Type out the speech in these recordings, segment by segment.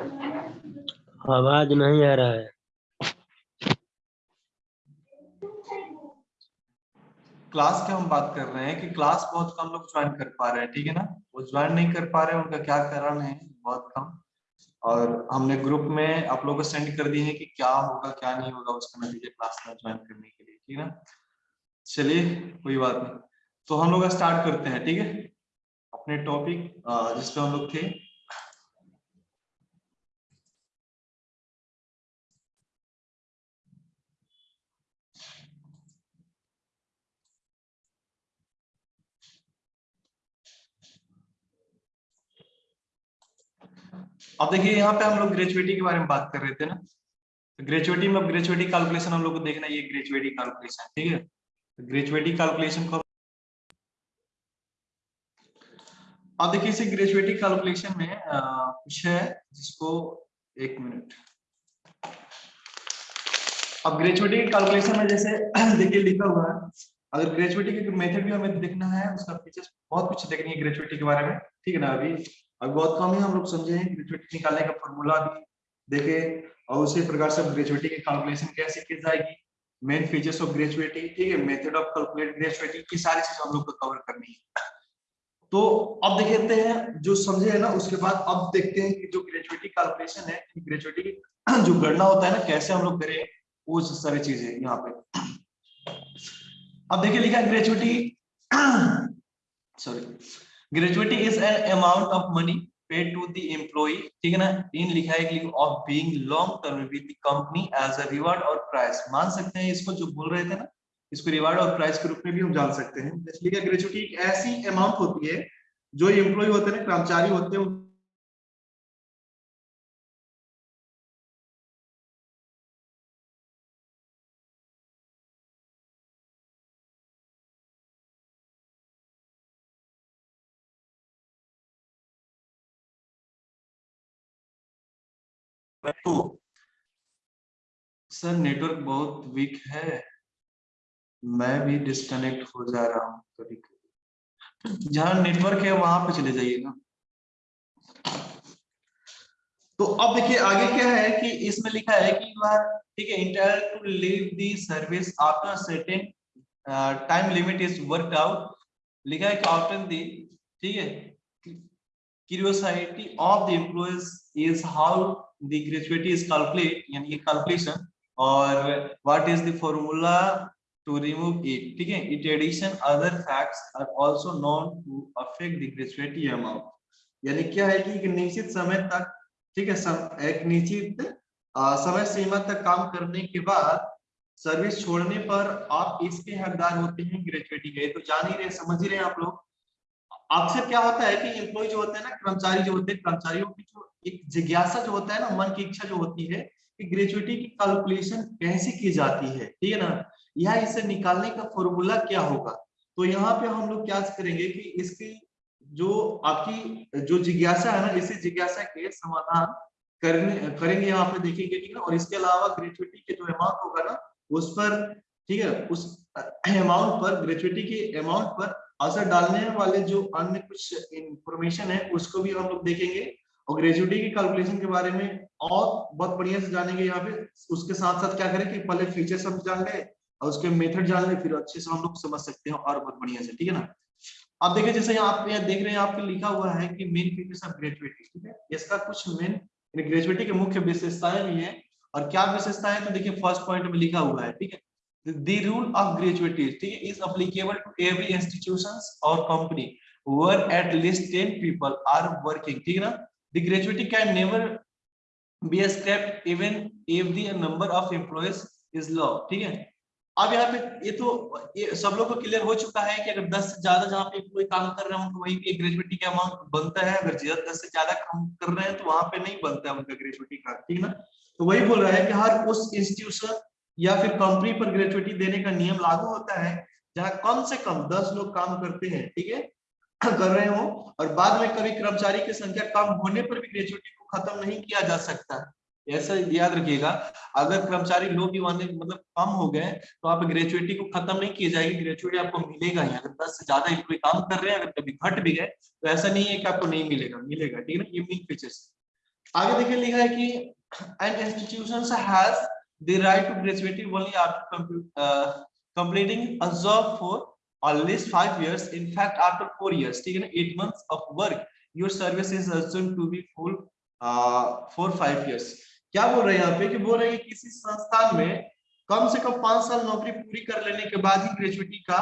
आवाज़ नहीं आ रहा है। क्लास की हम बात कर रहे हैं कि क्लास बहुत कम लोग ज्वाइन कर पा रहे हैं, ठीक है ना? वो ज्वाइन नहीं कर पा रहे हैं उनका क्या कारण है? बहुत कम। और हमने ग्रुप में आप लोगों को सेंड कर दिए हैं कि क्या होगा, क्या नहीं होगा उसका नतीजे क्लास में ज्वाइन करने के लिए, ठीक है ना? चलिए, कोई बात नहीं। तो हम लोग स्टार्ट करते हैं, ठीक है? अपने टॉपिक जिसपे हम लोग थे अब देखिए, यहाँ पे हम लोग ग्रेजुएटी के बारे में बात कर रहे थे ना। तो ग्रेजुएटी में ग्रेजुएटी कैलकुलेशन हम लोग को देखना ये ग्रेजुएटी कैलकुलेशन ठीक है? तो ग्रेजुएटी कैलकुलेशन को अब देखिए, इसे ग्रेजुएटी कैलकुलेशन में कुछ है जिसको एक मिनट। अब ग्रेजुएटी कैलकुलेशन में जैसे देखिए, लिखा हुआ है। अगर ग्रेजुएटी के मेथड भी हमें देखना है, उसका फीचर्स बहुत कुछ देखनी है ग्रेजुएटी के बारे में, ठीक है ना, अभी? अब बहुत कम ही हम लोग समझे हैं ग्रेजुएटी निकालने का फॉर्मूला भी देखे और उसी प्रकार से ग्रेजुएटी की कैलकुलेशन कैसे की जाएगी? मेन फीचर्स ऑफ़ ग्रेजुएटी ठीक है? मेथड ऑफ़ कैलकुलेट ग्रेजुएटी की सारी चीज़ें हम लोग को कवर करनी है। तो अब देखते हैं, जो समझे है ना, उसके बाद अब देखते हैं कि जो ग्रेजुएटी कैलकुलेशन है ग्रेजुएटी की जो गणना होता है ना, कैसे हम लोग करें, वो सारी चीज़ें यहाँ पे। अब देखिए लिखा है gratuity sorry gratuity is an amount of money paid to the employee ठीक है ना? इन लिखा है of being long term with the company as a reward और प्राइस मान सकते हैं इसको जो बोल रहे थे ना? इसको रिवार्ड और प्राइस के रूप में भी हम जान सकते हैं। इसलिए ग्रेजुएटी एक ऐसी अमाउंट होती है, जो एम्प्लॉय होते हैं, कर्मचारी होते हैं तो सर नेटवर्क बहुत वीक है। मैं भी डिस्कनेक्ट हो जा रहा हूँ कभी कभी। जहाँ नेटवर्क है, वहाँ पे चले जाइए ना। तो अब देखिए, आगे क्या है कि इसमें लिखा है कि ठीक है intend to leave the service after certain time limit is work out लिखा है आफ्टर दी ठीक है, curiosity of the employees is how the gratuity is calculate यानी calculation और what is the formula to remove it ठीक है it addition other facts are also known to affect the gratuity amount यानी क्या है कि एक निश्चित समय तक ठीक है सम, एक निश्चित समय सीमा तक काम करने के बाद सर्विस छोड़ने पर आप इसके हकदार होते हैं ग्रेजुएटी के तो जान ही रहे समझ ही रहे आप लोग अक्सर क्या होता है कि एम्प्लॉय जो होते हैं ना, कर्मचारी जो होते हैं, कर्मचारियों की जो एक जिज्ञासा जो होता है ना, मन की इच्छा जो होती है कि ग्रेजुएटी की कैलकुलेशन कैसे की जाती है, ठीक है ना? यह इसे निकालने का फॉर्मूला क्या होगा? तो यहाँ पे हम लोग क्या करेंगे कि इसकी जो आपकी जो जिज्ञासा है ना, इसी जिज्ञासा के समाधान करने, करेंगे यहाँ पे देखेंगे ठीक है, और इसके अलावा ग्रेजुएटी के जो अमाउंट होगा ना, उस पर, ठीक है, उस अमाउंट पर ग्रेजुएटी के अमाउंट पर असर डालने वाले जो अन्य कुछ इंफॉर्मेशन है, उसको भी हम लोग देखेंगे और ग्रेजुएटी की कैलकुलेशन के बारे में और बहुत बढ़िया से जानेंगे यहाँ पे। उसके साथ साथ क्या करें कि पहले फीचर सब जान ले और उसके मेथड जान ले, फिर अच्छे से हम लोग समझ सकते हैं और बहुत बढ़िया से, ठीक है ना? अब देखिए, जैसे आप यहाँ देख रहे हैं आपके लिखा हुआ है कि मेन फीचर्स ऑफ़ ग्रेजुएटी ठीक है? इसका कुछ मेन ग्रेजुएटी के मुख्य विशेषताएँ भी है। और क्या विशेषताएँ तो देखिए फ़र्स्ट पॉइंट में लिखा हुआ है, ठीक है? The rule of gratuity is applicable to every institutions or company where at least 10 people are working ठीक है ना the gratuity can never be scrapped even if the number of employees is low ठीक है अब यहाँ पे ये तो ये सब लोग को क्लियर हो चुका है कि अगर 10 से ज़्यादा जहाँ पे कोई काम कर रहे हो तो वही पे ग्रेजुएटी का अमाउंट बनता है अगर दस से ज़्यादा काम कर रहे हैं तो वहाँ पे नहीं बनता है उनका ग्रेजुएटी का ठीक ना तो वही बोल रहा है कि हर उस इंस्टीट्यूशन या फिर कंपनी पर ग्रेचुटी देने का नियम लागू होता है, जहाँ कम से कम दस लोग काम करते हैं, ठीक है? कर रहे हो, और बाद में कभी कर्मचारी की संख्या कम होने पर भी ग्रेचुटी को खत्म नहीं किया जा सकता। ऐसा याद रखिएगा, अगर कर्मचारी लोग मतलब कम हो गए तो आप ग्रेचुटी को खत्म नहीं की जाएगी ग्रेचुटी आपको मिलेगा ही। अगर दस से ज़्यादा कोई काम कर रहे हैं, अगर कभी घट भी गए तो ऐसा नहीं है कि आपको नहीं मिलेगा मिलेगा, ठीक है ना? ये मेन फीचर्स आगे देखिए लिखा है कि an institution has the graduate only after com uh, completing a job for at least 5 years in fact after 4 years है ना 8 months of work your service is assumed to be full uh, for 5 years क्या बोल रहे हैं यहाँ पे कि बोल रहे हैं कि किसी संस्थान में कम से कम पाँच साल नौकरी पूरी कर लेने के बाद ही ग्रेजुएटी का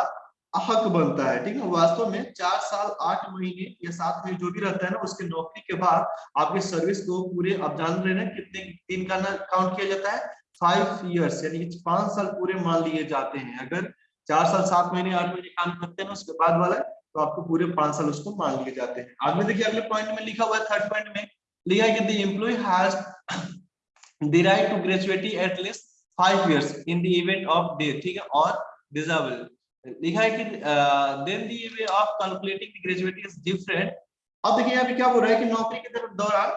हक बनता है, ठीक है? वास्तव में चार साल, आठ महीने या सात महीने जो भी रहता है ना, उसके नौकरी के बाद आपके सर्विस को पूरे, आप जान रहे हैं कितने दिन का ना काउंट किया जाता है? फाइव इयर्स यानी पाँच साल पूरे मान लिए जाते हैं। अगर चार साल, सात महीने, आठ महीने काम करते हैं ना, उसके बाद वाला तो आपको पूरे पाँच साल उसको मान लिए जाते हैं। आगे देखिए, अगले पॉइंट में लिखा हुआ है थर्ड पॉइंट में लिखा कि the employee has right to gratuity at least five years in the event of death ठीक है? और डिजेबल लिखा है कि then the way of calculating the gratuity is different. अब देखिए यहाँ पे क्या बोल रहा है कि नौकरी के दौरान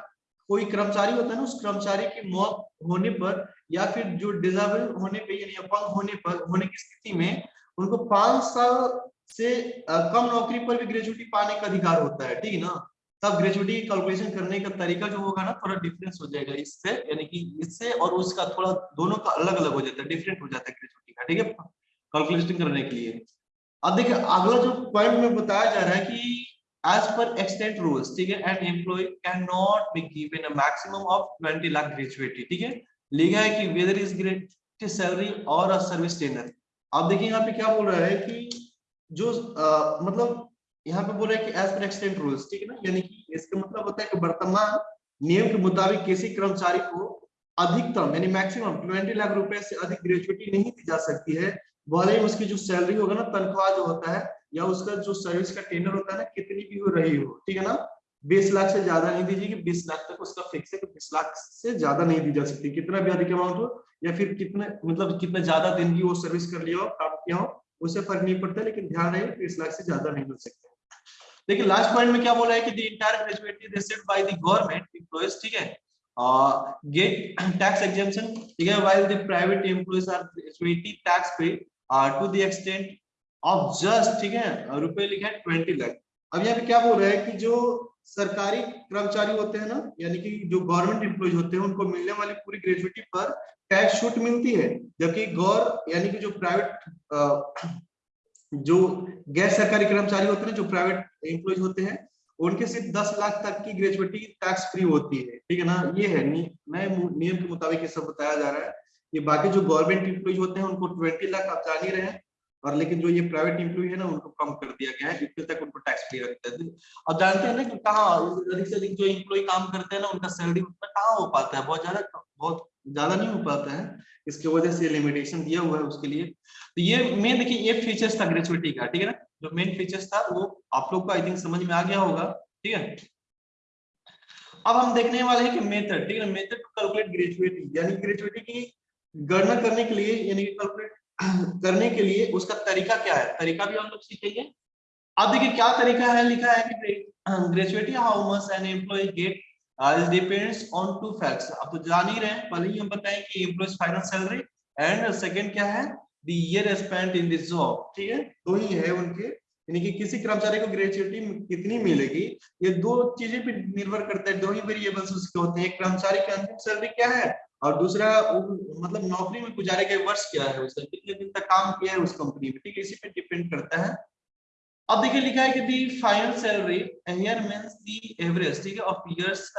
कोई कर्मचारी होता है ना, उस कर्मचारी की मौत होने पर या फिर जो डिजेबल होने पे यानी अपंग होने पर, होने की स्थिति में उनको पाँच साल से कम नौकरी पर भी ग्रेजुएटी पाने का अधिकार होता है, ठीक है ना? तब ग्रेजुएटी की कैलकुलेशन करने का तरीका जो होगा ना, थोड़ा डिफरेंस हो जाएगा इससे, यानी कि इससे और उसका थोड़ा दोनों का अलग अलग हो जाता है डिफरेंट हो जाता है ग्रेजुएटी का, ठीक है? कैलकुलेशन करने के लिए। अब देखिए अगला जो पॉइंट में बताया जा रहा है कि as per extent rules ठीक है an employee cannot be given a maximum of 20 lakh gratuity ठीक है? लिखा है कि whether is great salary or a service tenure अब देखिए यहाँ पे क्या बोल रहा है कि जो आ, मतलब यहाँ पे बोल रहा है कि एज पर एक्सटेंट रूल्स ठीक है ना? यानी कि इसका मतलब होता है कि वर्तमान नियम के मुताबिक किसी कर्मचारी को अधिकतम यानी मैक्सिमम ट्वेंटी लाख रुपए से अधिक ग्रेजुएटी नहीं दी जा सकती है भले ही उसकी जो सैलरी होगा ना, तनख्वाह जो होता है, या उसका जो सर्विस का टेनर होता है ना, कितनी भी हो रही हो, ठीक है ना? बीस लाख से ज़्यादा नहीं दीजिएगी बीस लाख तक उसका फिक्स है कि बीस लाख से ज़्यादा नहीं दी जा सकती। कितना भी अधिक अमाउंट हो, या फिर कितने मतलब कितने ज़्यादा दिन की वो सर्विस कर लिया हो, काम किया हो उससे फ़र्क नहीं पड़ता, लेकिन ध्यान रहे, बीस लाख से ज़्यादा नहीं मिल सकते। देखिए लास्ट पॉइंट में क्या बोला है कि the entire gratuity received by the government employees ठीक है? गेट टैक्स एग्जेम्पशन ठीक है? While the private employees are gratuity tax pay to the extent of just ठीक है, रुपए लिखा है ट्वेंटी लाख अब यहाँ पे क्या बोल रहा है कि जो सरकारी कर्मचारी होते हैं ना, यानी कि जो गवर्नमेंट एम्प्लॉय होते हैं, उनको मिलने वाली पूरी ग्रेजुएटी पर टैक्स छूट मिलती है, जबकि गौर, यानी कि जो प्राइवेट जो गैर सरकारी कर्मचारी होते हैं जो प्राइवेट एम्प्लॉय होते हैं, उनके सिर्फ़ दस लाख तक की ग्रेजुएटी टैक्स फ्री होती है, ठीक है ना? ये है नियम के मुताबिक ये सब बताया जा रहा है। ये बाकी जो गवर्नमेंट एम्प्लॉय होते हैं, उनको ट्वेंटी लाख आप जान ही रहे हैं, और लेकिन जो ये प्राइवेट एम्प्लॉय है ना, उनको कम कर दिया गया है, इतने तक उनको टैक्स फ्री रखते हैं। अब जानते हैं ना कि कहाँ अधिक से अधिक जो एम्प्लॉय काम करते हैं ना, उनका सैलरी उतना कहाँ हो पाता है? बहुत ज़्यादा बहुत ज़्यादा नहीं हो पाता है। इसकी वजह से लिमिटेशन दिया हुआ है उसके लिए। तो ये मेन देखिए, ये फीचर्स था ग्रेचुअटी का, ठीक है ना? जो मेन फीचर्स था, वो आप लोग को आई थिंक समझ में आ गया होगा, ठीक है? अब हम देखने वाले हैं कि मेथड ठीक है मेथड टू कैलकुलेट ग्रेजुएटी यानी ग्रेजुएटी की गणना करने के लिए, यानी कैलकुलेट करने के लिए उसका तरीका क्या है? तरीका भी हम लोग सीखेंगे अब देखिए क्या तरीका है? लिखा है कि gratuity how much an employee get is depends on two facts अब तो जान ही रहे हैं, पहले ही हम बताएँ कि employees final salary and second क्या है? The year spent in this job ठीक है? दो ही है उनके। यानी कि किसी कर्मचारी को ग्रेजुएटी कितनी मिलेगी? ये दो चीज़ें पे निर्भर करता है। दो ही वेरिएबल्स उसके होते हैं। एक कर्मचारी की अंतिम सैलरी क्या है? और दूसरा मतलब नौकरी में गुजारे गए वर्ष क्या है उसका? कितने दिन तक काम किया है उस कंपनी में? ठीक है इसी पे डिपेंड करता है। अब देखिए लिखा है कि the final salary here means the average ठीक है ऑफ़ इयर्स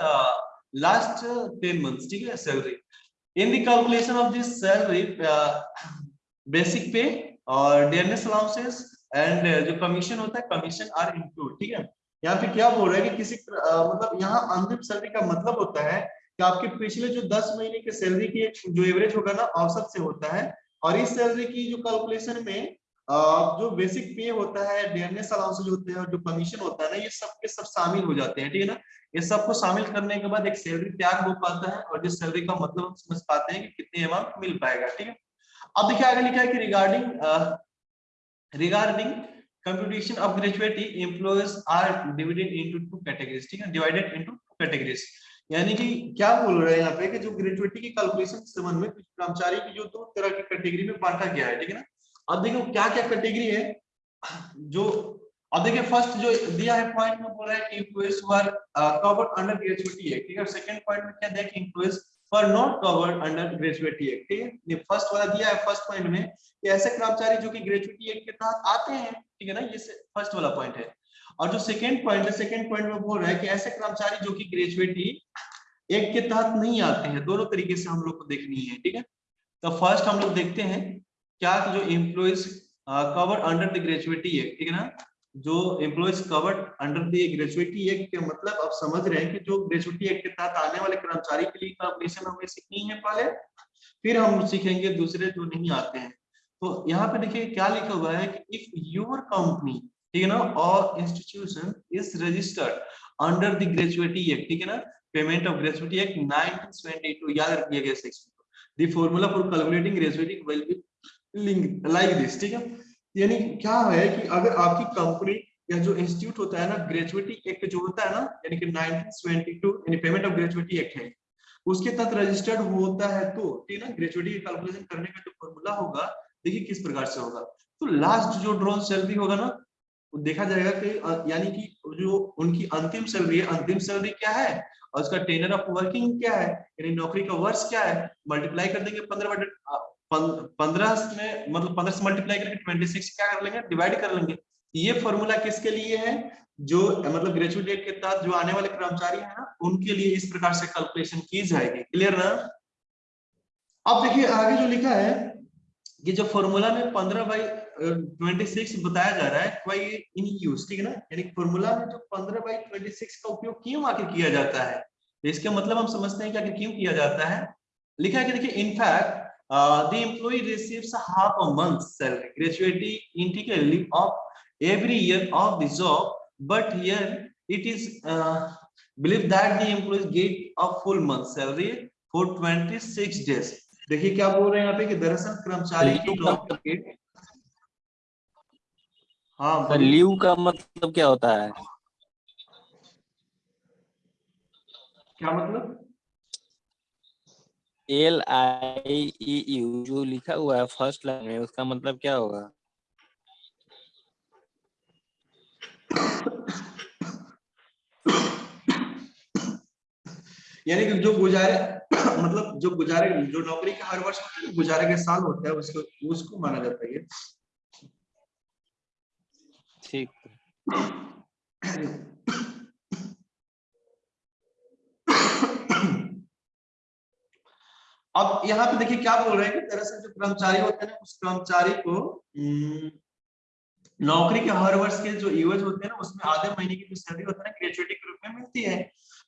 लास्ट 10 मंथ्स ठीक है salary in the calculation of this salary basic pay और डियरनेस अलाउंसेस एंड जो कमीशन होता है कमीशन आर इंक्लूड ठीक है। यहाँ पे क्या बोल रहा है कि किसी uh, मतलब यहाँ अंतिम सैलरी का मतलब होता है कि आपके पिछले जो 10 महीने के सैलरी की जो एवरेज होगा ना, औसत से होता है। और इस सैलरी की जो कैलकुलेशन में जो बेसिक पे होता है डियरनेस अलाउंस जो होते हैं जो कमीशन होता है ना, ये सब के सब शामिल हो जाते हैं, ठीक है ना? ये सबको शामिल करने के बाद एक सैलरी तैयार हो पाता है और जिस सैलरी का मतलब हम समझ पाते हैं कि कितने अमाउंट मिल पाएगा, ठीक है? अब देखिए आगे लिखा है कि regarding regarding computation of gratuity, employees are divided into two categories, ठीक है? Divided into two categories. यानी कि क्या बोल रहे हैं यहाँ पे कि जो ग्रेजुएटी की कैलकुलेशन के संबंध में कर्मचारी की जो दो तरह की कैटेगरी में बांटा गया है, ठीक है ना? अब देखो क्या क्या कैटेगरी है। जो, अब देखिए फ़र्स्ट जो दिया है पॉइंट में बोल रहा है कवर्ड अंडर ग्रेजुएटी एक्ट ठीक है? सेकंड पॉइंट में क्या दिया were not covered under gratuity act ठीक है? ये फ़र्स्ट वाला दिया है फ़र्स्ट पॉइंट में कि ऐसे कर्मचारी जो कि ग्रेजुएटी एक्ट के तहत आते हैं, ठीक है ना? ये फ़र्स्ट वाला पॉइंट है। और जो सेकंड पॉइंट है सेकेंड पॉइंट में बोल रहा है कि ऐसे कर्मचारी जो कि ग्रेजुएटी एक्ट के तहत नहीं आते हैं, दोनों तरीके से हम लोग को देखनी है, ठीक है? तो फ़र्स्ट हम लोग देखते हैं, क्या जो employees covered under the gratuity act ठीक है ना? जो employees covered under the gratuity act के मतलब आप समझ रहे हैं कि जो ग्रेजुएटी एक्ट के तहत आने वाले कर्मचारी के लिए कैलकुलेशन हमें सीखनी है पहले, फिर हम सीखेंगे दूसरे जो नहीं आते हैं। तो यहाँ पे देखिए क्या लिखा हुआ है कि इफ़ योर कंपनी ठीक है ना? और institution is registered under the gratuity act ठीक है ना? पेमेंट ऑफ़ ग्रेजुएटी एक्ट 1972 याद रखिएगा सेक्शन को। The formula for calculating gratuity will be link like this ठीक है? यानी क्या है कि अगर आपकी कंपनी या जो इंस्टीट्यूट होता है ना ग्रेजुएटी एक्ट जो होता है ना, यानी कि 1972 यानी पेमेंट ऑफ़ ग्रेजुएटी एक्ट है, उसके तहत रजिस्टर्ड होता है तो ठीक है ना? ग्रेजुएटी का कैलकुलेशन करने का जो फॉर्मूला होगा, देखिए किस प्रकार से होगा। तो लास्ट जो ड्रोन सैलरी होगा ना देखा जाएगा कि यानी कि जो उनकी अंतिम सैलरी है, अंतिम सैलरी क्या है? और उसका टेनर ऑफ़ वर्किंग क्या है? यानी नौकरी का वर्ष क्या है? मल्टीप्लाई कर देंगे पंद्रह पंद्रह में मतलब पंद्रह से मल्टीप्लाई करके ट्वेंटी सिक्स क्या कर लेंगे? डिवाइड कर लेंगे। ये फॉर्मूला किसके लिए है? जो मतलब ग्रेजुएट डेट के तहत जो आने वाले कर्मचारी है ना, उनके लिए इस प्रकार से कैलकुलेशन की जाएगी। क्लियर ना? अब देखिए, आगे जो लिखा है ये जो फॉर्मूला में पंद्रह बाई ट्वेंटी सिक्स बताया जा रहा है वाई इन यूज़ ठीक है ना? यानी फॉर्मूला में जो पंद्रह बाई ट्वेंटी सिक्स का उपयोग क्यों आके किया जाता है? तो इसके मतलब हम समझते हैं कि आखिर क्यों किया जाता है? लिखा है कि देखिए in fact the employee receives half a month salary gratuity in ठीक है of every year of the job but here it is believe that the employees get of full month salary for twenty six days देखिए क्या बोल रहे हैं यहाँ पे कि दरअसल कर्मचारी की जॉब के हाँ लीव का मतलब क्या होता है? क्या मतलब? एल आई यू जो लिखा हुआ है फ़र्स्ट लाइन में उसका मतलब क्या होगा? यानी कि जो गुजारे मतलब जो गुजारे जो नौकरी का हर वर्ष गुजारे के साल होता है उसको उसको माना जाता है ठीक। अब यहाँ पे देखिए क्या बोल रहे हैं कि दरअसल जो कर्मचारी होते हैं ना उस कर्मचारी को हम्म, नौकरी के हर वर्ष के जो यूएज होते हैं ना उसमें आधे महीने की जो सैलरी होता है ना ग्रेजुएटी के रूप में मिलती है।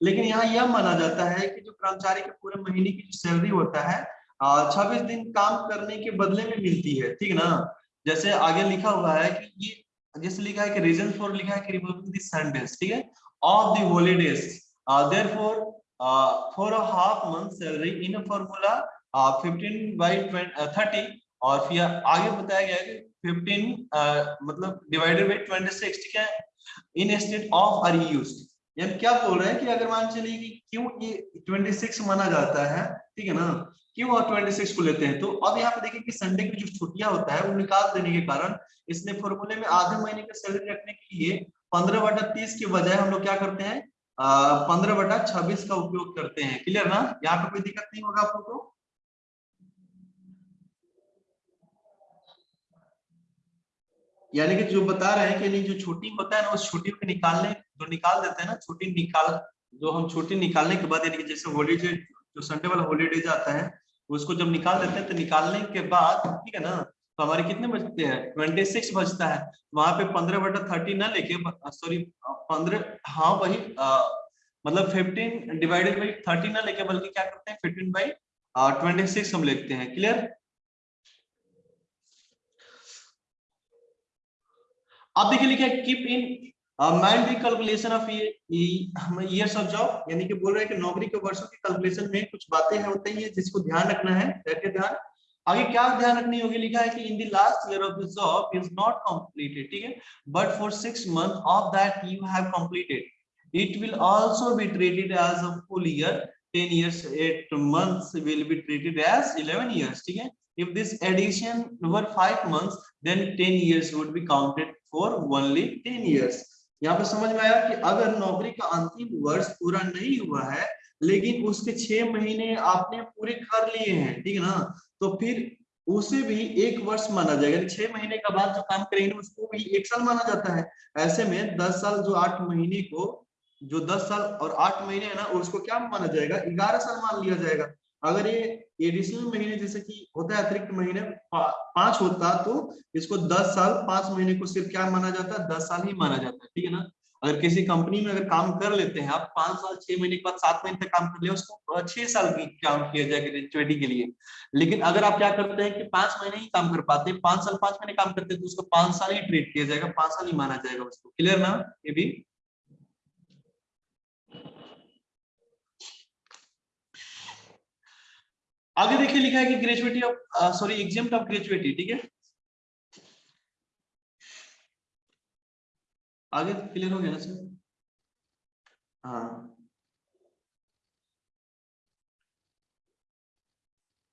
लेकिन यहाँ यह माना जाता है कि जो कर्मचारी के पूरे महीने की जो सैलरी होता है छब्बीस दिन काम करने के बदले में मिलती है ठीक ना? जैसे आगे लिखा हुआ है कि ये जैसे लिखा है कि रीजन फॉर लिखा है कि दी संडेज ठीक है? Of the holidays half month salary in a formula uh, 15 by 20, uh, 30 और फिर आगे बताया गया कि 15 uh, मतलब डिवाइडेड बाय 26 ठीक है? Instead of are used यानी क्या बोल रहे हैं कि अगर मान चलिए कि क्यों ये 26 माना जाता है? ठीक है ना? क्यों और 26 को लेते हैं? तो अब यहाँ पे देखिए कि संडे की जो छुट्टियाँ होता है, वो निकाल देने के कारण इसने फॉर्मूले में आधे महीने का सैलरी रखने के लिए पंद्रह बटा तीस के बजाय हम लोग क्या करते हैं? पंद्रह बटा छब्बीस का उपयोग करते हैं। क्लियर ना? यहाँ पे कोई दिक्कत नहीं होगा आप लोग को यानी कि जो बता रहे हैं कि नहीं, जो छुट्टी होता है ना, उस छुट्टी को निकालने, जो निकाल देते हैं ना छुट्टी निकाल, जो हम छुट्टी निकालने के बाद, यानी कि जैसे हॉलीडे जो संडे वाला हॉलीडे जाता है, उसको जब निकाल देते हैं तो निकालने के बाद, ठीक है ना तो हमारे कितने बजते हैं? ट्वेंटी सिक्स बजता है। वहाँ पे पंद्रह बटा थर्टी ना लेके सॉरी पंद्रह हाँ वही मतलब फिफ्टीन डिवाइडेड बाई थर्टी ना लेके, बल्कि क्या करते हैं? फिफ्टीन बाई ट्वेंटी सिक्स हम लिखते हैं। क्लियर अब देखिए लिखा है keep in mind the calculation of years of job यानी कि बोल रहे हैं कि नौकरी के वर्षों की कैलकुलेशन में कुछ बातें होती हैं जिसको ध्यान रखना है ध्यान। आगे क्या ध्यान रखनी होगी? लिखा है कि in the last year of the job is not completed ठीक है? But for six month of that you have completed it will also be treated as a full year. 10 years 8 months will be treated as 11 years, ठीक है? If this addition were 5 months, then 10 years would be counted for only 10 years. यहाँ पे समझ में आया कि अगर नौकरी का अंतिम वर्ष पूरा नहीं हुआ है, लेकिन उसके छह महीने आपने पूरे कर लिए हैं, ठीक है ना? तो फिर उसे भी एक वर्ष माना जाएगा। छह महीने का बाद जो काम करेंगे उसको भी एक साल माना जाता है। ऐसे में दस साल जो आठ महीने को, जो दस साल और आठ महीने है ना, उसको क्या माना जाएगा? ग्यारह साल मान लिया जाएगा। अगर ये एडिशनल महीने, जैसे कि होता है अतिरिक्त महीने पाँच होता तो इसको दस साल, पाँच महीने को सिर्फ़ क्या माना जाता? है दस साल ही माना जाता है, ठीक है ना? अगर किसी कंपनी में अगर काम कर लेते हैं, आप पाँच साल, छह महीने के बाद सात महीने तक काम कर लिया उसको छह साल की काम किया जाएगा ग्रेजुएटी के लिए। लेकिन अगर आप क्या करते हैं कि पाँच महीने ही काम कर पाते हैं, पाँच साल, पाँच महीने काम करते हैं तो उसको पाँच साल ही ट्रीट किया जाएगा, पाँच साल ही माना जाएगा उसको। क्लियर ना? ये भी? आगे देखिए लिखा है कि gratuity of sorry exam of gratuity ठीक है? आगे क्लियर हो गया ना सर हाँ।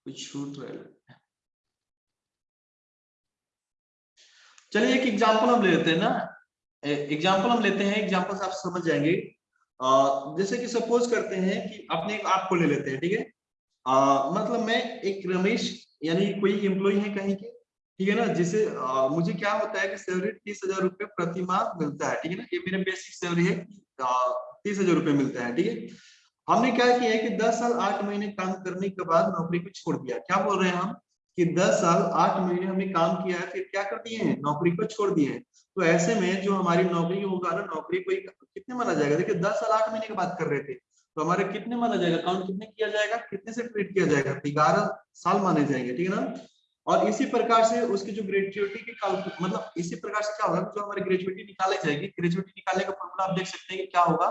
कुछ छूट रहा चलिए एक एग्जांपल हम लेते हैं ना। एग्जांपल हम लेते हैं एग्जांपल से आप समझ जाएँगे। जैसे कि सपोज़ करते हैं कि अपने आप को ले लेते हैं, ठीक है? मतलब मैं एक रमेश यानी कोई एम्प्लॉय है कहीं के ठीक है ना जिसे आ, मुझे क्या होता है कि सैलरी तीस हज़ार रुपए प्रति माह मिलता है ठीक है ना ये मेरे बेसिक सैलरी है तीस हज़ार रुपए मिलता है ठीक है। हमने क्या किया है कि दस साल आठ महीने काम करने के बाद नौकरी को छोड़ दिया। क्या बोल रहे हैं हम? कि दस साल आठ महीने हमने काम किया है फिर क्या कर दिए हैं? नौकरी को छोड़ दिए हैं। तो ऐसे में जो हमारी नौकरी होगा ना नौकरी को कितने माना जाएगा? देखिए दस साल आठ महीने की बात कर रहे थे। तो हमारे कितने माना जाएगा? काउंट कितने किया जाएगा? कितने से ट्रीट किया जाएगा? ग्यारह साल माने जाएँगे, ठीक है ना? और इसी प्रकार से उसकी जो ग्रेजुएटी की मतलब इसी प्रकार से क्या होगा? जो हमारी ग्रेजुएटी निकाली जाएगी ग्रेजुएटी निकालने का फॉर्मूला आप देख सकते हैं कि क्या होगा।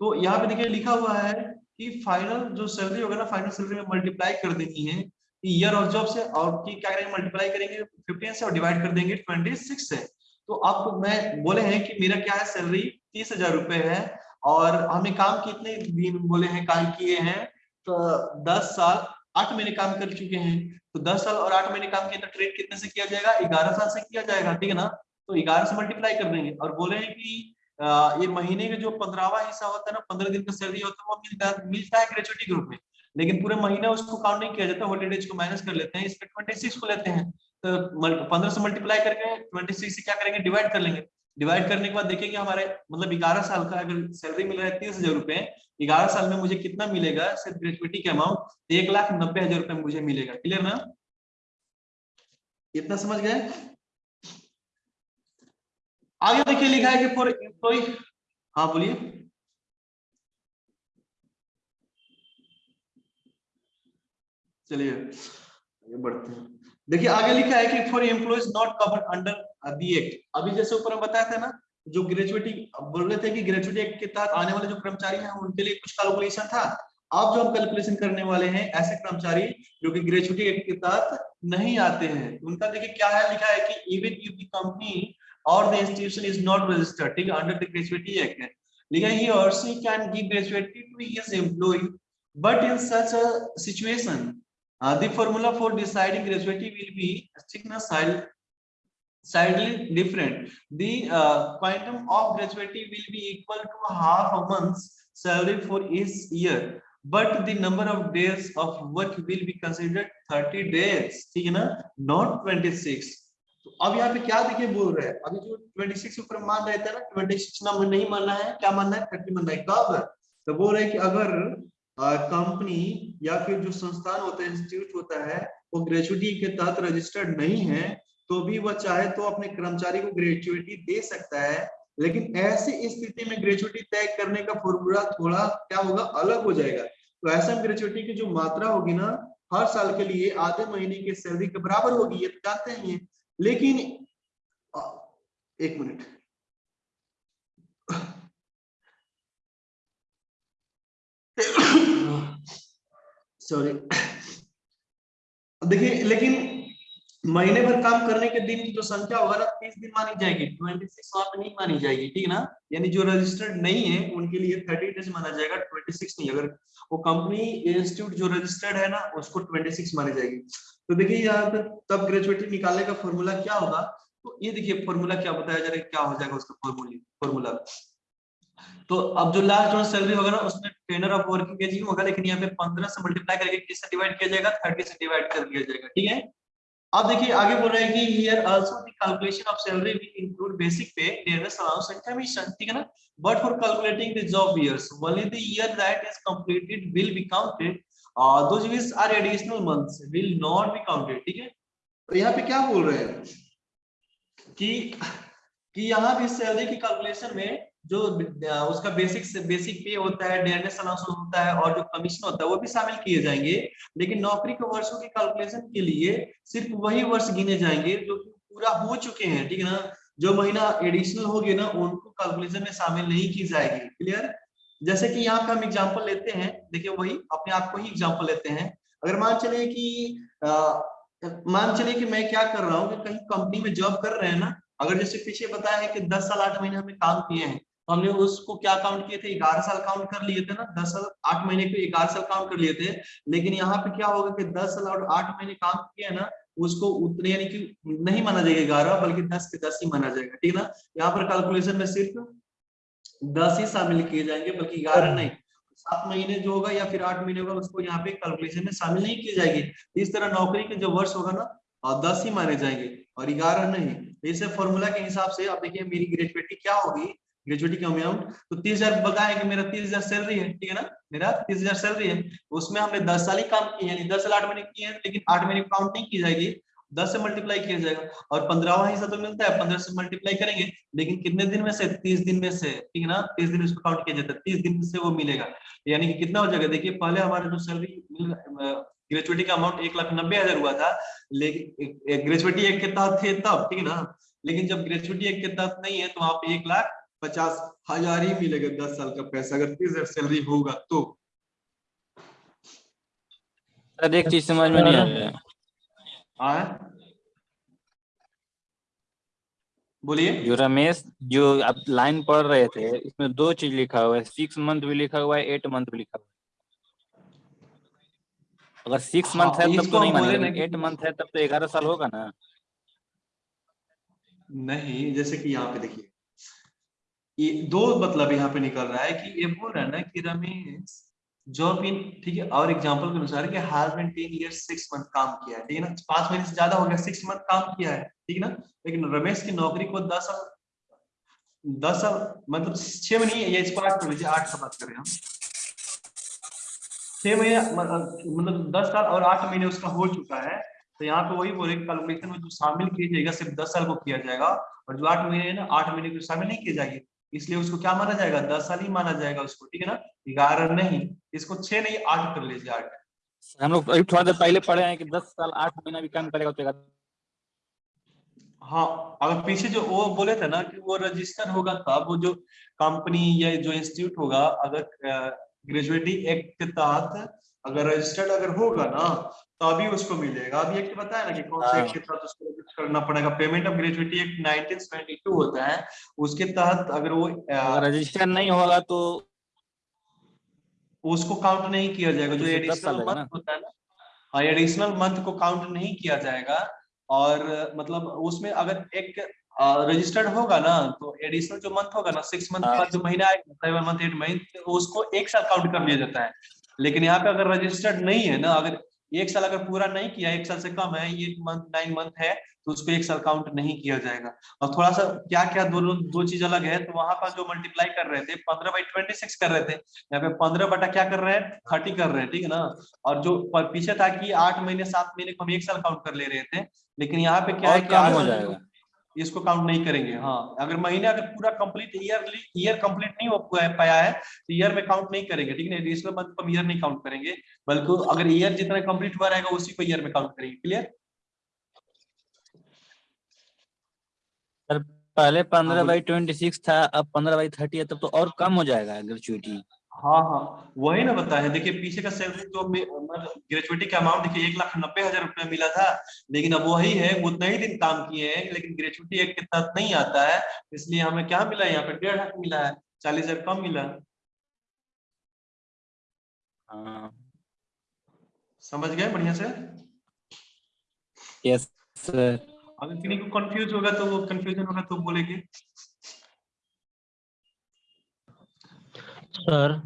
तो यहाँ पे देखिए लिखा हुआ है कि फाइनल जो सैलरी होगा ना फाइनल सैलरी में मल्टीप्लाई कर देनी है ईयर ऑफ़ जॉब से और की क्या करेंगे? मल्टीप्लाई करेंगे फिफ्टीन से और डिवाइड कर देंगे ट्वेंटी सिक्स से। तो आपको मैं बोले हैं कि मेरा क्या है? सैलरी तीस हज़ार रुपए है। और हमने काम कितने दिन, बोले हैं, काम किए हैं तो दस साल, आठ महीने काम कर चुके हैं। तो दस साल और आठ महीने काम किया तो ट्रेड कितने से किया जाएगा? ग्यारह साल से किया जाएगा, ठीक है ना? तो ग्यारह से मल्टीप्लाई कर देंगे और बोले हैं कि ये महीने का जो पंद्रहवा हिस्सा होता है ना, पंद्रह दिन का सैलरी होता है, वो मिलता है मिलता है ग्रेजुएटी ग्रुप में। लेकिन पूरे महीना उसको काउंट नहीं किया जाता हॉलीडेज को माइनस कर लेते हैं, इस पे ट्वेंटी सिक्स को लेते हैं। तो पंद्रह से मल्टीप्लाई करके ट्वेंटी सिक्स से क्या करेंगे? डिवाइड कर लेंगे। डिवाइड करने के बाद देखेंगे हमारे मतलब ग्यारह साल का अगर सैलरी मिल रहा है, तीस हज़ार रुपए, ग्यारह साल में मुझे कितना मिलेगा? सिर्फ़ ग्रेजुएटी के अमाउंट एक लाख नब्बे हज़ार रुपए मुझे मिलेगा। क्लियर ना? इतना समझ गए? आगे देखिए लिखा है कि फॉर एम्प्लॉय हाँ बोलिए। चलिए, आगे बढ़ते हैं। देखिए, आगे लिखा है कि for employees not covered under the act अभी जैसे ऊपर हम बताया था ना, जो ग्रेजुएटी बोल रहे थे कि ग्रेजुएटी एक्ट के तहत आने वाले जो कर्मचारी हैं, उनके लिए कुछ कैलकुलेशन था। अब जो हम कैलकुलेशन करने वाले हैं, ऐसे कर्मचारी जो कि ग्रेजुएटी एक्ट के तहत नहीं आते हैं, उनका देखिए क्या है, लिखा है कि इवन इफ़ द कंपनी और the institution is not registered ठीक अंडर द ग्रेजुएटी एक्ट लिखा ही और she can give gratuity to his employee but in such a situation Uh, the formula for deciding gratuity will be side sidely different. The uh, quantum of gratuity will be equal to half a month's salary for each year, but the number of days of work will be considered 30 days. ठीक है ना? Not 26. तो अब यहाँ पे क्या देखिए बोल रहे हैं अभी जो 26 ऊपर मान रहे थे ना 26 नंबर नहीं मानना है क्या मानना है 30 मानना है कब तो बोल रहे हैं कि अगर कंपनी या फिर जो संस्थान होता है इंस्टीट्यूट होता है, वो ग्रेजुएटी के तहत रजिस्टर्ड नहीं है तो भी वह चाहे तो अपने कर्मचारी को ग्रेजुएटी दे सकता है, लेकिन ऐसी स्थिति में ग्रेजुएटी तय करने का फॉर्मूला थोड़ा क्या होगा, अलग हो जाएगा। तो ऐसा ग्रेजुएटी की जो मात्रा होगी ना, हर साल के लिए आधे महीने की सैलरी के बराबर होगी, ये तो जानते हैं लेकिन एक मिनट। सॉरी देखिए, लेकिन महीने भर काम करने के दिन की जो संख्या होगा ना, तीस दिन मानी जाएगी ट्वेंटी सिक्स वहाँ पे नहीं मानी जाएगी, ठीक है ना? यानी जो रजिस्टर्ड नहीं है, उनके लिए थर्टी डेज़ माना जाएगा ट्वेंटी सिक्स नहीं, अगर वो कंपनी इंस्टीट्यूट जो रजिस्टर्ड है ना, उसको ट्वेंटी सिक्स मानी जाएगी। तो देखिए, यहाँ पे तब ग्रेजुएटी निकालने का फॉर्मूला क्या होगा? तो ये देखिए फॉर्मूला क्या बताया जा रहा है, क्या हो जाएगा उसका फॉर्मूला फॉर्मूला तो अब जो लास्ट जो सैलरी होगा ना उसमें टेनर ऑफ़ वर्किंग एज होगा, लेकिन यहाँ पे पंद्रह से मल्टीप्लाई करके किससे डिवाइड किया जाएगा? थर्टी से डिवाइड कर दिया जाएगा, ठीक है? अब देखिए, आगे बोल रहा है कि here also the calculation of salary will include basic pay dearness allowance and commission ठीक है ना? But for calculating the job years only the year that is completed will be counted those which are additional months will not be counted ठीक है? तो यहाँ पे क्या बोल रहे हैं? कि कि यहाँ भी सैलरी की कैलकुलेशन में जो उसका बेसिक बेसिक पे होता है डेयरनेस अलाउंस होता है और जो कमीशन होता है, वो भी शामिल किए जाएँगे। लेकिन नौकरी के वर्षों की कैलकुलेशन के लिए सिर्फ़ वही वर्ष गिने जाएँगे जो कि पूरा हो चुके हैं, ठीक है ना? जो महीना एडिशनल होगी ना, उनको कैलकुलेशन में शामिल नहीं की जाएगी। क्लियर जैसे कि यहाँ पे हम एग्ज़ाम्पल लेते हैं, देखिए वही, अपने आप को ही एग्ज़ाम्पल लेते हैं। अगर मान चले कि मान चले कि मैं क्या कर रहा हूँ कि कहीं कंपनी में जॉब कर रहे हैं ना, अगर जैसे पीछे बताया है कि 10 साल आठ महीने हमें काम किए हैं हमने उसको क्या काउंट किए थे? ग्यारह साल काउंट कर लिए थे ना? दस साल आठ महीने को ग्यारह साल काउंट कर लिए थे। लेकिन यहाँ पे क्या होगा कि दस साल और आठ महीने काम किए ना उसको उतने यानी कि नहीं माना जाएगा ग्यारह बल्कि दस के दस ही माना जाएगा ठीक है ना? यहाँ पर कैलकुलेशन में सिर्फ़ दस ही शामिल किए जाएँगे बल्कि ग्यारह नहीं। सात महीने जो होगा या फिर आठ महीने होगा उसको यहाँ पे कैलकुलेशन में शामिल नहीं की जाएगी। इस तरह नौकरी के जो वर्ष होगा ना और दस ही माने जाएँगे और ग्यारह नहीं। इसे फॉर्मूला के हिसाब से आप देखिए मेरी ग्रेजुएटी क्या होगी? ग्रेजुएटी का अमाउंट तो तीस हज़ार बताया कि मेरा तीस हज़ार सैलरी है, ठीक है ना? मेरा तीस हज़ार सैलरी है। उसमें हमने दस साल ही काम किए हैं, दस साल आठ महीने किए हैं, लेकिन आठ महीने काउंट नहीं की जाएगी। दस से मल्टीप्लाई किया जाएगा। और पंद्रहवा हिस्सा तो मिलता है, पंद्रह से मल्टीप्लाई करेंगे। लेकिन कितने दिन में से? तीस दिन में से, ठीक है ना? तीस दिन उसको काउंट किया जाता है। तीस दिन से वो मिलेगा। यानी कि कितना हो जाएगा? देखिए, पहले हमारे जो सैलरी ग्रेजुएटी का अमाउंट एक लाख नब्बे हज़ार हुआ था। लेकिन ग्रेजुएटी एक के तहत थे तब, ठीक है ना? लेकिन जब ग्रेजुएटी एक के तहत नहीं है तो वहाँ पे एक लाख पचास हज़ार ही मिलेगा दस साल का पैसा अगर तीस हज़ार सैलरी होगा तो। सर एक चीज़ समझ में नहीं आ रहा है। बोलिए। जो रमेश जो आप लाइन पढ़ रहे थे इसमें दो चीज़ लिखा हुआ है। सिक्स मंथ भी लिखा हुआ है एट मंथ भी लिखा हुआ है। अगर सिक्स हाँ, मंथ है तब तो नहीं मानेगा। एट मंथ है तब तो ग्यारह साल होगा ना। नहीं जैसे कि यहाँ पे देखिए। ये दो मतलब यहाँ पे निकल रहा है कि ये बोल रहा है ना कि रमेश जॉब इन ठीक है, और एग्जांपल के अनुसार कि हैज़ बीन 10 इयर्स 6 मंथ काम किया है, ठीक है ना? पाँच महीने से ज़्यादा हो गया 6 मंथ काम किया है, ठीक है ना? लेकिन रमेश की नौकरी को 10 साल 10 साल मतलब 6 महीने ये इसको आठ कर लीजिए आठ का बात करें हम। छह महीने मतलब दस साल और आठ महीने उसका हो चुका है तो यहाँ पे वही बोले कैलकुलेशन में जो शामिल किया जाएगा, सिर्फ़ दस साल को किया जाएगा, और जो आठ महीने है ना, आठ महीने को शामिल नहीं किया जाएगी। इसलिए उसको क्या माना जाएगा? दस साल ही माना जाएगा उसको ठीक है ना? ग्यारह नहीं इसको छह नहीं आठ कर लीजिए आठ। हम लोग अभी थोड़ा देर पहले पढ़े हैं कि दस साल आठ महीना भी काम करेगा तो हाँ अगर पीछे जो वो बोले थे ना कि वो रजिस्टर होगा तब वो जो कंपनी या जो इंस्टीट्यूट होगा अगर ग्रेजुएटी एक्ट के तहत अगर रजिस्टर्ड अगर होगा ना तभी उसको मिलेगा। अभी एक्ट बताया ना कि कौन से हाँ। एक्ट के तहत उसको रजिस्टर करना पड़ेगा। पेमेंट ऑफ़ ग्रेजुएटी एक्ट 1972 होता है। उसके तहत अगर वो रजिस्टर नहीं होगा तो उसको काउंट नहीं किया जाएगा। जो एडिशनल मंथ होता है ना। हाँ एडिशनल मंथ को काउंट नहीं किया जाएगा। और मतलब उसमें अगर एक रजिस्टर्ड होगा ना तो एडिशनल जो मंथ होगा ना सिक्स मंथ का जो महीना आएगा सेवन मंथ एट मंथ उसको एक साथ काउंट कर लिया जाता है। लेकिन यहाँ पे अगर रजिस्टर्ड नहीं है ना अगर एक साल अगर पूरा नहीं किया एक साल से कम है ये मंथ नाइन मंथ है तो उसको एक साल काउंट नहीं किया जाएगा। और थोड़ा सा क्या क्या दोनों दो चीज़ अलग है तो वहाँ पर जो मल्टीप्लाई कर रहे थे पंद्रह बाई ट्वेंटी सिक्स कर रहे थे यहाँ पे पंद्रह बटा क्या कर रहे हैं? थर्टी कर रहे हैं ठीक है ना? और जो पीछे था कि आठ महीने सात महीने को हम एक साल काउंट कर ले रहे थे लेकिन यहाँ पे क्या है इसको काउंट नहीं करेंगे। हाँ अगर महीने अगर पूरा कंप्लीट ईयरली ईयर कंप्लीट नहीं हो पाया है तो ईयर में काउंट नहीं करेंगे ठीक है मंथ को ईयर नहीं काउंट करेंगे बल्कि अगर ईयर जितना कंप्लीट हुआ रहेगा उसी को ईयर में काउंट करेंगे क्लियर पहले पंद्रह हाँ, बाई ट्वेंटी सिक्स था अब पंद्रह बाई थर्टी है तब तो और कम हो जाएगा ग्रेचुइटी हाँ हाँ। वही ना बता है देखिए पीछे का सैलरी तो ग्रेजुएटी का अमाउंट देखिए एक लाख नब्बे हज़ार रुपया मिला था। लेकिन अब वही है उतना ही दिन काम किए हैं लेकिन ग्रेजुएटी एक के तहत नहीं आता है। इसलिए हमें क्या मिला यहाँ पे डेढ़ लाख मिला है चालीस हज़ार कम मिला। हाँ। समझ गए बढ़िया से? यस सर अगर किसी को कंफ्यूज होगा तो वो कंफ्यूजन होगा तो बोलेंगे। सर।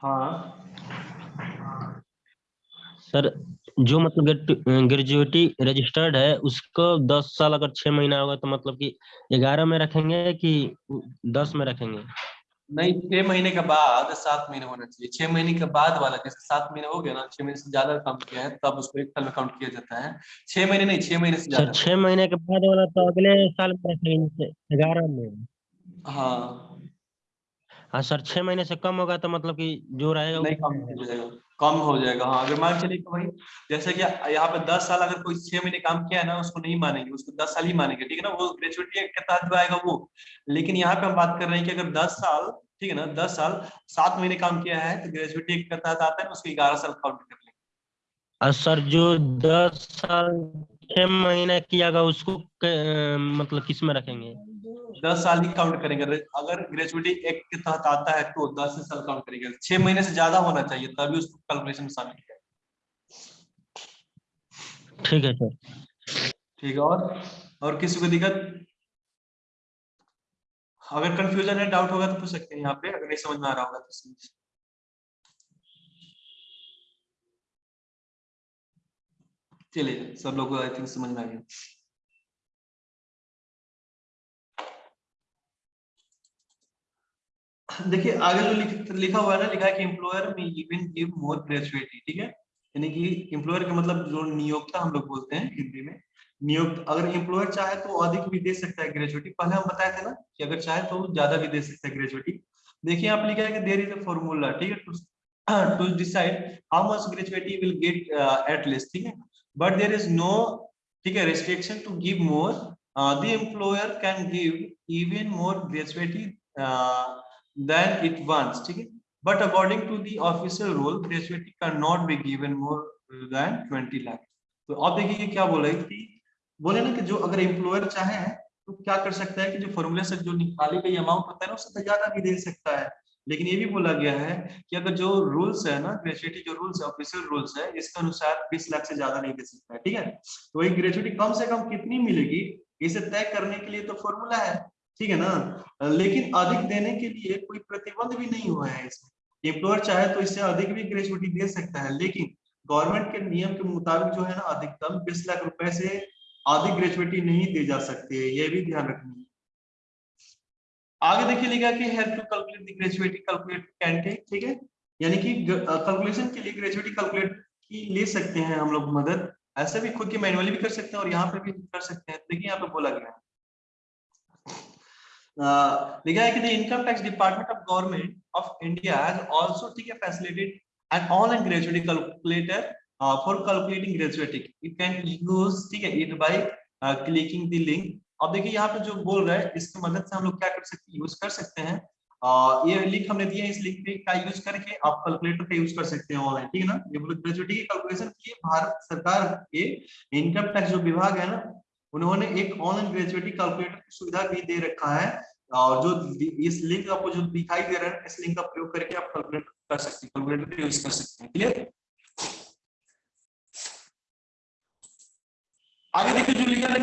हाँ। सर जो मतलब ग्रेजुएटी रजिस्टर्ड है उसको दस साल अगर छह महीना होगा तो मतलब कि ग्यारह में रखेंगे कि दस में रखेंगे? नहीं छह महीने के बाद सात महीने होना चाहिए। छह महीने के बाद वाला जैसे सात महीने हो गया ना छह महीने से ज़्यादा काम किया है तब उसको एक साल में काउंट किया जाता है। छह महीने नहीं छह महीने से ज़्यादा। छह महीने के बाद वाला तो अगले साल में रखेंगे ग्यारह में। हाँ। हाँ सर छह महीने से कम होगा तो मतलब कि जो रहेगा नहीं कम हो जाएगा कम हो जाएगा हाँ अगर मान चलिए भाई जैसे कि यहाँ पे दस साल अगर कोई छह महीने काम किया है ना उसको नहीं मानेंगे उसको दस साल ही मानेंगे ठीक है ना वो ग्रेजुएटी के तहत आएगा वो। लेकिन यहाँ पे हम बात कर रहे हैं कि अगर दस साल ठीक है ना दस साल सात महीने काम किया है तो ग्रेजुएटी के तहत आता है उसको ग्यारह साल काउंट कर लेंगे। और सर जो दस साल छह महीना कियागा उसको मतलब किसमें रखेंगे? दस साल ही काउंट करेंगे। अगर ग्रेजुएटी एक के तहत आता है तो दस साल काउंट करेंगे। छह महीने से ज़्यादा होना चाहिए तभी उसको कैलकुलेशन में शामिल किया ठीक है सर ठीक है और और किसी को दिक्कत? अगर कंफ्यूजन है डाउट होगा तो पूछ सकते हैं यहाँ पे अगर नहीं समझ में आ रहा होगा तो समझ चलिए सब लोग आई थिंक समझ में आ गया। देखिए आगे जो लिख, लिखा हुआ है ना लिखा है कि एम्प्लॉयर में इवन गिव मोर ग्रेजुएटी ठीक है? यानी कि एम्प्लॉयर का मतलब जो नियोक्ता हम लोग बोलते हैं हिंदी में। नियुक्त अगर एम्प्लॉयर चाहे तो अधिक भी दे सकता है ग्रेजुएटी पहले हम बताए थे ना कि अगर चाहे तो ज़्यादा भी दे सकता है ग्रेजुएटी देखिए यहाँ पे लिखा है कि देर इज़ अ फॉर्मूला ठीक है? To decide how much gratuity will get at least ठीक है? बट देर इज़ नो ठीक है restriction to give more the employer can give even more gratuity than it wants ठीक है? According to the official rule gratuity can not be given more than 20 lakh तो अब देखिए क्या बोला है कि, बोले ना कि जो अगर एम्प्लॉयर चाहे तो क्या कर सकता है कि जो फॉर्मूले से जो निकाली गई अमाउंट होता है ना, उससे ज़्यादा भी दे सकता है। लेकिन ये भी बोला गया है कि अगर जो रूल्स है ना ग्रेजुएटी जो रूल्स है ऑफिशियल रूल्स है, इसके अनुसार 20 लाख से ज़्यादा नहीं दे सकता है, ठीक है? तो वही ग्रेजुएटी कम से कम कितनी मिलेगी, इसे तय करने के लिए तो फॉर्मूला है। ठीक है ना? लेकिन अधिक देने के लिए कोई प्रतिबंध भी नहीं हुआ है इसमें। एम्प्लॉयर चाहे तो इससे अधिक भी ग्रेजुएटी दे सकता है, लेकिन गवर्नमेंट के नियम के मुताबिक जो है ना, अधिकतम बीस लाख रुपए से अधिक ग्रेजुएटी नहीं दी जा सकती है ये भी ध्यान रखना है। आगे देखिए लिखा कि help to calculate the gratuity calculate take ठीक है? यानी कि कैलकुलेशन के लिए ग्रेजुएटी कैलकुलेट की ले सकते हैं हम लोग मदद। ऐसे भी खुद की मैनुअली भी कर सकते हैं और यहाँ पे भी कर सकते हैं। देखिए यहाँ पे बोला गया लिखा है कि the income tax department of government of India has also ठीक है gratuity calculator for calculating gratuity you can use ठीक है it by clicking the link अब देखिए, यहाँ पे जो बोल रहा है, इसकी मदद से हम लोग क्या कर सकते हैं यूज़ कर सकते हैं। ये लिंक हमने दिया है, इस लिंक पे का यूज़ करके आप कैलकुलेटर का यूज़ कर सकते हैं ऑनलाइन ठीक है ना? ये ग्रेजुएटी कैलकुलेशन के भारत सरकार के इनकम टैक्स जो विभाग है ना उन्होंने एक ऑनलाइन ग्रेजुएटी कैलकुलेटर की सुविधा भी दे रखा है। और जो इस लिंक आपको जो दिखाई दे रहा है, इस लिंक का प्रयोग करके आप कैलकुलेट कर सकते हैं कैलकुलेटर यूज़ कर सकते हैं क्लियर आगे देखिए जो लिखा है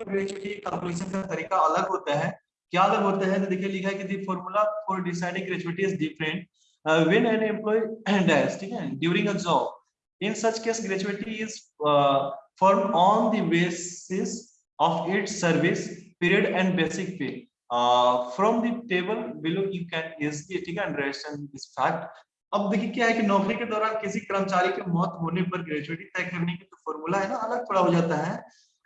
कैलकुलेशन का तरीका अलग होता है। क्या अलग होता है? तो देखिए, लिखा है कि formula for deciding gratuity is different when an employee dies ठीक है during a job in such case gratuity is formed on the basis of its service period and basic pay. Uh, from the table below you can easily ठीक है understand this fact. अब देखिए क्या है कि नौकरी के दौरान किसी कर्मचारी के मौत होने पर ग्रेजुएटी तय करने की जो फॉर्मूला है ना अलग थोड़ा हो जाता है।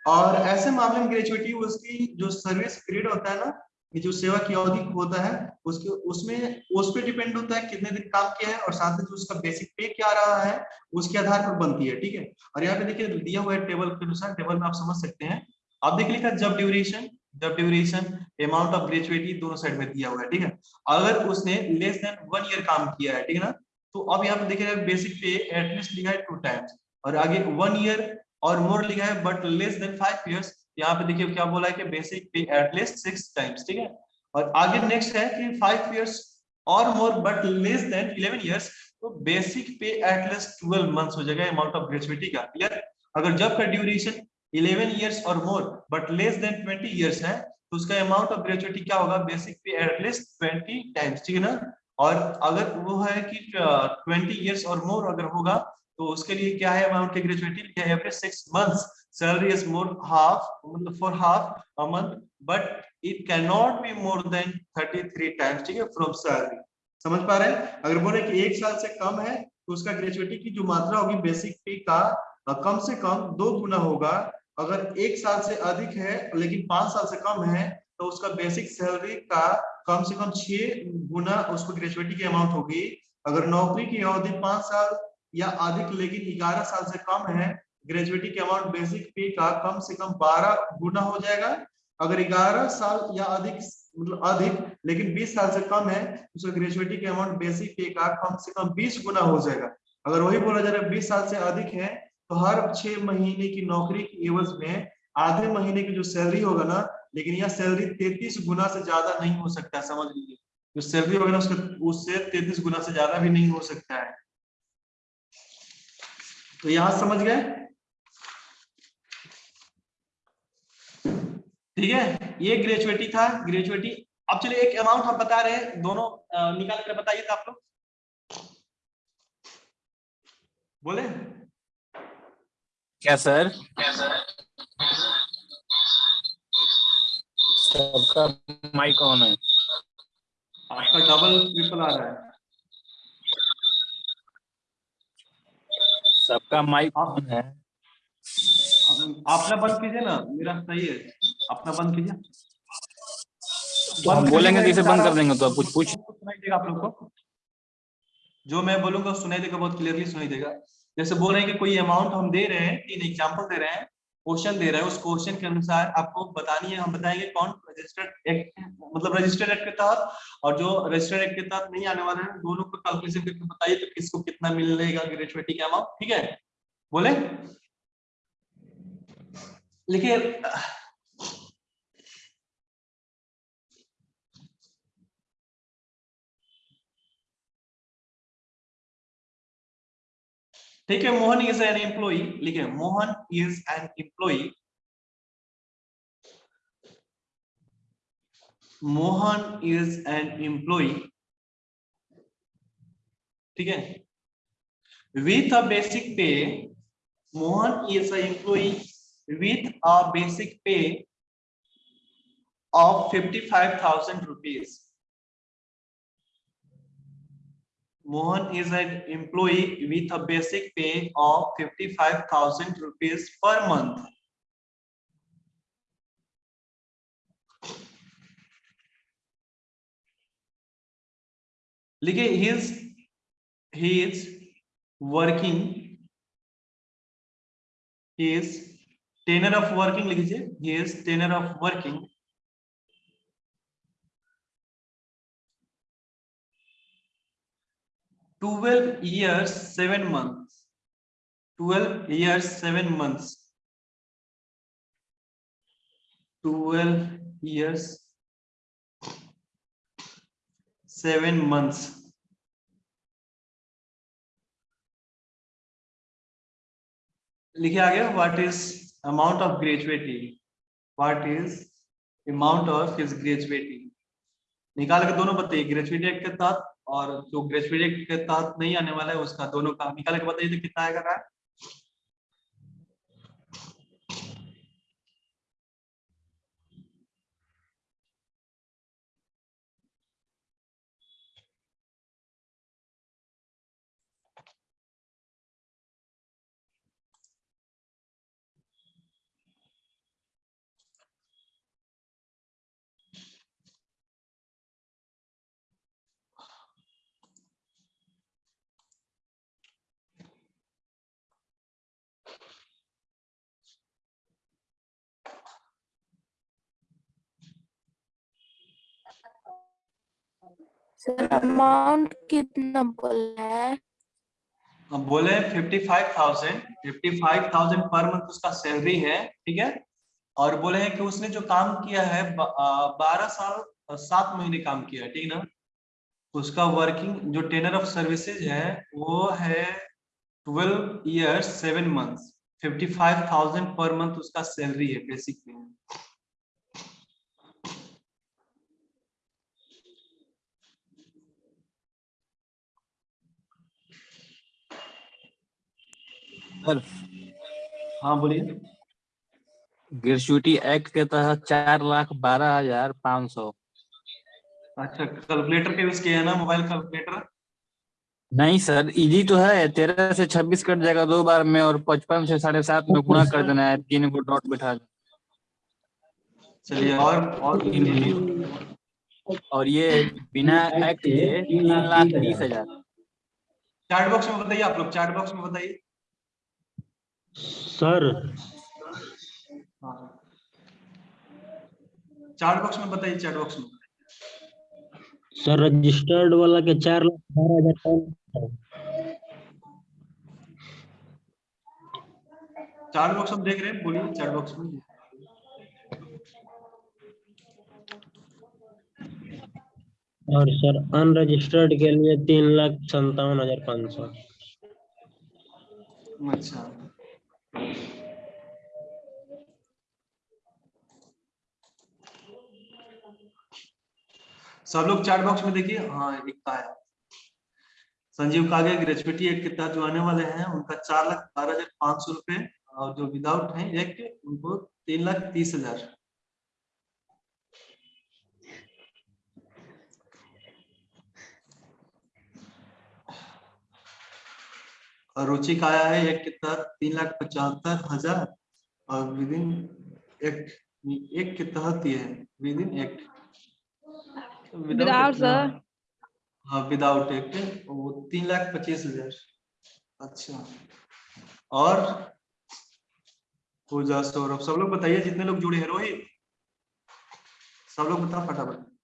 और ऐसे मामले में ग्रेजुएटी उसकी जो सर्विस पीरियड होता है ना ये जो सेवा की अवधि होता है, उसके, उसमें, उस पर डिपेंड होता है कितने दिन काम किया है और साथ ही जो उसका बेसिक पे क्या रहा है, उसके आधार पर बनती है, ठीक है? और यहाँ पे देखिए, दिया हुआ है टेबल के अनुसार टेबल में आप समझ सकते हैं। आप देख लिखा, जब ड्यूरेशन जब ड्यूरेशन अमाउंट ऑफ़ ग्रेजुएटी दोनों साइड में दिया हुआ है, ठीक है? अगर उसने लेस देन वन ईयर काम किया है, ठीक है ना? तो अब यहाँ पे देखिए बेसिक पे एटलीस्ट लिखा है टू टाइम्स और आगे वन ईयर और मोर लिखा है but less than five years यहाँ पे देखिए क्या बोला है कि basic pay at least six times ठीक है? और आगे नेक्स्ट है कि फाइव ईयर्स और more but less than eleven years तो basic pay at least twelve months हो जाएगा अमाउंट ऑफ़ ग्रेजुएटी का क्लियर अगर जब का ड्यूरेशन 11 इयर्स और more but less than 20 years है तो उसका अमाउंट ऑफ़ ग्रेजुएटी क्या होगा? बेसिक पे एटलीस्ट 20 टाइम्स ठीक है ना? और अगर वो है कि ट्वेंटी इयर्स और मोर अगर होगा तो उसके लिए क्या है अमाउंट की gratuity every six months more half मतलब for half a month but it can not be more than 33 times ठीक है फ्रॉम सैलरी समझ पा रहे हैं? अगर बोले कि एक साल से कम है तो उसका ग्रेजुएटी की जो मात्रा होगी बेसिक पे का कम से कम दो गुना होगा। अगर एक साल से अधिक है, लेकिन पाँच साल से कम है तो उसका बेसिक सैलरी का कम से कम छह गुना उसको ग्रेजुएटी की अमाउंट होगी। अगर नौकरी की अवधि पाँच साल या अधिक, लेकिन ग्यारह साल से कम है ग्रेजुएटी के अमाउंट बेसिक पे का कम से कम बारह गुना हो जाएगा। अगर ग्यारह साल या अधिक मतलब अधिक, लेकिन बीस साल से कम है, उसका ग्रेजुएटी के अमाउंट बेसिक पे का कम से कम बीस गुना हो जाएगा। अगर वही बोला जा रहा है, बीस साल से अधिक है तो हर छह महीने की नौकरी की एवज में आधे महीने की जो सैलरी होगा ना, लेकिन यह सैलरी तैतीस गुना से ज़्यादा नहीं हो सकता, समझ लीजिए। जो सैलरी होगा ना, उसका, उससे तैतीस गुना से ज़्यादा भी नहीं हो सकता है। तो यहाँ समझ गए? ठीक है? ये ग्रेजुएटी था ग्रेजुएटी अब चलिए एक अमाउंट हम बता रहे हैं। दोनों निकाल कर बताइए था आप लोग। बोले? क्या सर? सबका माइक ऑन है। आपका डबल ट्रिपल आ रहा है। सबका माइक ऑन है। अपना बंद कीजिए ना। मेरा सही है। अपना बंद कीजिए। तो हम बोलेंगे तो इसे बंद कर देंगे तो आप कुछ पूछ। सुनाई देगा आप लोग को? जो मैं बोलूँगा सुनाई देगा बहुत क्लियरली सुनाई देगा। जैसे बोल रहे हैं कि कोई अमाउंट हम दे रहे हैं तीन एग्ज़ाम्पल दे रहे हैं क्वेश्चन दे रहा है उस क्वेश्चन के अनुसार आपको बतानी है हम बताएँगे कौन रजिस्टर्ड एक्ट मतलब रजिस्टर्ड एक्ट के तहत और जो रजिस्टर्ड एक्ट के तहत नहीं आने वाले हैं दोनों को कैलकुलेशन करके बताइए तो किसको कितना मिलेगा ग्रेजुएटी का अमाउंट ठीक है? बोले? लिखिए ठीक है मोहन इज़ एन एम्प्लॉई लिखे Mohan is an employee Mohan is an employee ठीक है with a basic pay Mohan is a employee with a basic pay of 55,000 rupees. Mohan is an employee with a basic pay of 55,000 rupees per month. लिखिए he is he is working he is tenure of working he is tenure of working twelve years seven months twelve years seven months twelve years seven months लिखे आ गया what is amount of gratuity what is amount of his gratuity निकाल के दोनों बताइए gratuity के तहत और जो ग्रेजुएट के तहत नहीं आने वाला है, उसका दोनों का निकाल के बताइए तो कितना आएगा रहा सर अमाउंट कितना बोला है? अब बोले fifty five thousand fifty five thousand per month उसका सैलरी है, ठीक है? और बोले हैं कि उसने जो काम किया है बारह साल, सात महीने काम किया है, ठीक ना? उसका वर्किंग जो टेनर ऑफ़ सर्विसेज़ है, वो है twelve years seven months fifty five thousand per month उसका सैलरी है बेसिक में। सर। हाँ बोलिए। ग्रेजुएटी एक्ट के तहत चार लाख बारह हज़ार पाँच सौ। अच्छा कैलकुलेटर के यूज़ किया है ना मोबाइल कैलकुलेटर? नहीं सर इजी तो है तेरह से छब्बीस कट जाएगा दो बार में और पचपन से साढ़े सात में गुणा कर देना है तीन को डॉट बैठा चलिए और और और ये बिना एक्ट के तीन लाख तीस हज़ार। चैट बॉक्स में बताइए आप लोग चैट बॉक्स में बताइए। सर। चैट बॉक्स में बताइए चैट बॉक्स में। सर रजिस्टर्ड वाला के चार लाख बारह हज़ार। चैट बॉक्स में देख रहे हैं बोलिए चैट बॉक्स में। और सर अनरजिस्टर्ड के लिए तीन लाख संतावन हज़ार पाँच सौ। अच्छा। सब लोग चार्ट बॉक्स में देखिए। हाँ का है। संजीव कागे ग्रेजुएटी एक्ट के तहत जो आने वाले हैं, उनका चार लाख बारह हज़ार पाँच सौ रुपए और जो विदाउट है एक्ट उनको तीन लाख तीस हज़ार। और रुचि का आया है एक के तहत तीन लाख पचहत्तर हज़ार और विद इन एक एक के तहत ये है विद इन sir. हाँ विदाउट एक वो तीन लाख पच्चीस हज़ार। अच्छा। और? पूजा सौरभ सब लोग बताइए जितने लोग जुड़े हैं रोहित। सब लोग बताओ फटाफट।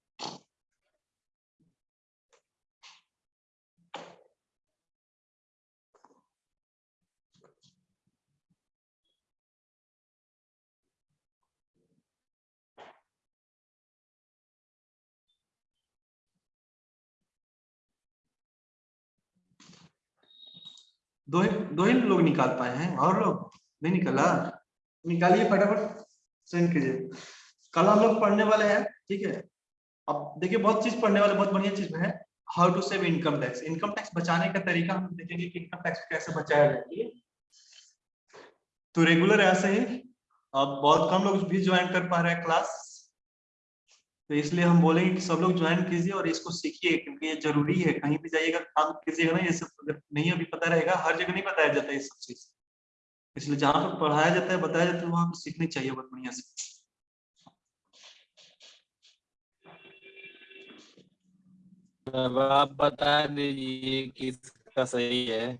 दो ही दो ही लोग निकाल पाए हैं। और लोग, नहीं निकला। निकालिए फटाफट सेंड कीजिए। कल हम लोग पढ़ने वाले हैं, ठीक है? अब देखिए, बहुत चीज़ पढ़ने वाले, बहुत बढ़िया चीज़ है। How to save income tax income tax बचाने का तरीका हम देखेंगे कि इनकम टैक्स कैसे बचाया जाए तो रेगुलर ऐसे ही। अब बहुत कम लोग भी ज्वाइन कर पा रहे हैं क्लास तो इसलिए हम बोलेंगे कि सब लोग ज्वाइन कीजिए और इसको सीखिए, क्योंकि ये ज़रूरी है। कहीं भी जाइएगा, काम कीजिएगा ना, ये सब अगर नहीं अभी पता रहेगा, हर जगह नहीं बताया जाता है ये सब चीज़। इसलिए जहाँ पर पढ़ाया जाता है, बताया जाता है, वहाँ पर सीखनी चाहिए बहुत बढ़िया से। आप बता दीजिए किसका सही है।